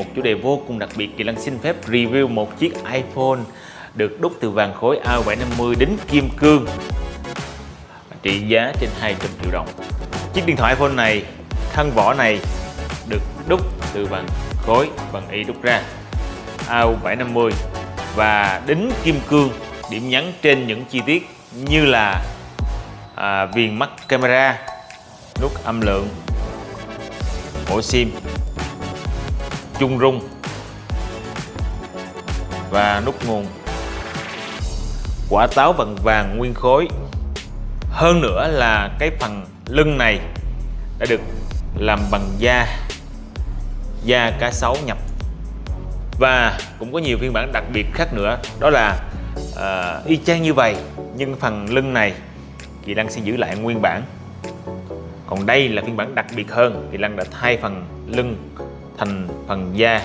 một chủ đề vô cùng đặc biệt. Kỳ Lân xin phép review một chiếc iPhone được đúc từ vàng khối A750 đến kim cương. Trị giá trên 200 triệu đồng. Chiếc điện thoại iPhone này, thân vỏ này được đúc từ vàng khối bằng y đúc ra. A750 và đính kim cương điểm nhấn trên những chi tiết như là à, viền mắt camera nút âm lượng ổ sim chung rung và nút nguồn. Quả táo bằng vàng nguyên khối. Hơn nữa là cái phần lưng này đã được làm bằng da da cá sấu nhập. Và cũng có nhiều phiên bản đặc biệt khác nữa đó là uh, y chang như vậy nhưng phần lưng này Kỳ Lăng sẽ giữ lại nguyên bản. Còn đây là phiên bản đặc biệt hơn thì Lăng đã thay phần lưng thành phần da.